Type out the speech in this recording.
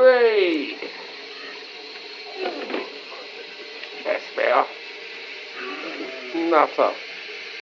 Three. That's better. Nothing.